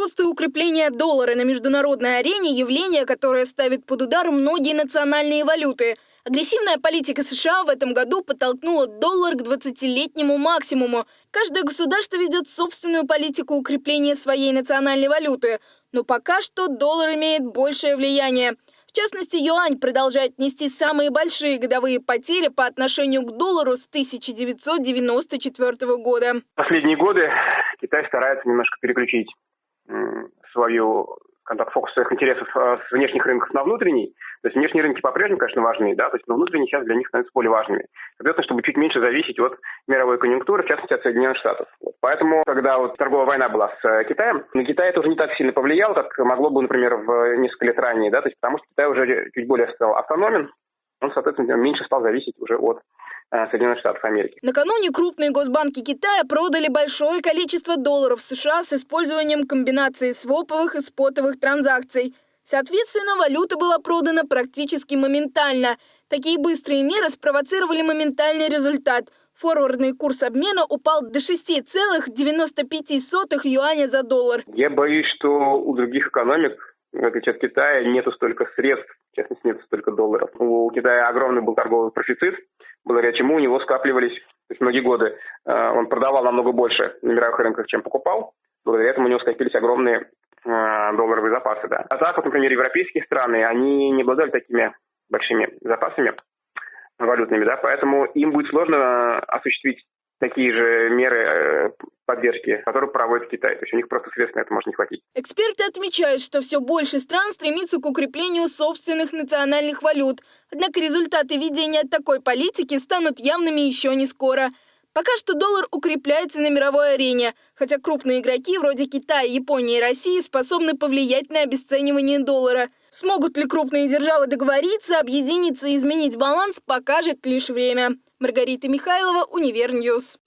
рост и укрепление доллара на международной арене – явление, которое ставит под удар многие национальные валюты. Агрессивная политика США в этом году подтолкнула доллар к 20-летнему максимуму. Каждое государство ведет собственную политику укрепления своей национальной валюты. Но пока что доллар имеет большее влияние. В частности, юань продолжает нести самые большие годовые потери по отношению к доллару с 1994 года. Последние годы Китай старается немножко переключить свою контакт фокус своих интересов э, с внешних рынков на внутренний. То есть внешние рынки по-прежнему, конечно, важны, да, то есть но внутренние сейчас для них становятся более важными. Соответственно, чтобы чуть меньше зависеть от мировой конъюнктуры, в частности, от Соединенных Штатов. Вот. Поэтому, когда вот торговая война была с э, Китаем, на Китай это уже не так сильно повлияло, как могло бы, например, в несколько лет ранее, да, то есть потому что Китай уже чуть более стал автономен, он, соответственно, меньше стал зависеть уже от Э, Соединенных Штатов Америки. Накануне крупные госбанки Китая продали большое количество долларов США с использованием комбинации своповых и спотовых транзакций. Соответственно, валюта была продана практически моментально. Такие быстрые меры спровоцировали моментальный результат. Форвардный курс обмена упал до 6,95 юаня за доллар. Я боюсь, что у других экономик, в отличие от Китая, нету столько средств, в частности, нет столько долларов. У Китая огромный был торговый профицит, благодаря чему у него скапливались, то есть многие годы э, он продавал намного больше на мировых рынках, чем покупал. Благодаря этому у него скопились огромные э, долларовые запасы. Да. А так, вот, например, европейские страны, они не обладали такими большими запасами валютными, да, поэтому им будет сложно осуществить такие же меры э, поддержки, которые проводит Китай. То есть у них просто средств на это может не хватить. Эксперты отмечают, что все больше стран стремится к укреплению собственных национальных валют. Однако результаты ведения такой политики станут явными еще не скоро. Пока что доллар укрепляется на мировой арене, хотя крупные игроки вроде Китая, Японии и России способны повлиять на обесценивание доллара. Смогут ли крупные державы договориться, объединиться и изменить баланс, покажет лишь время. Маргарита Михайлова, UniverNews.